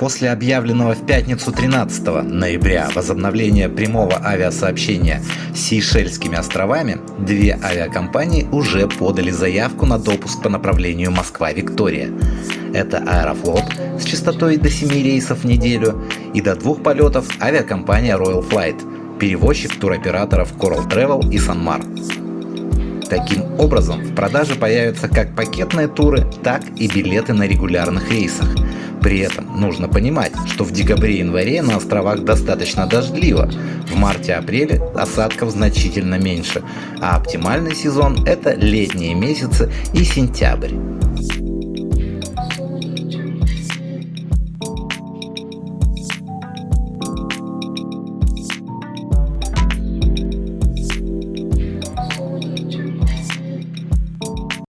После объявленного в пятницу 13 ноября возобновления прямого авиасообщения с Сейшельскими островами, две авиакомпании уже подали заявку на допуск по направлению Москва-Виктория. Это Аэрофлот с частотой до 7 рейсов в неделю и до двух полетов авиакомпания Royal Flight, перевозчик туроператоров Coral Travel и Sanmar. Таким образом, в продаже появятся как пакетные туры, так и билеты на регулярных рейсах. При этом нужно понимать, что в декабре-январе на островах достаточно дождливо, в марте-апреле осадков значительно меньше, а оптимальный сезон это летние месяцы и сентябрь.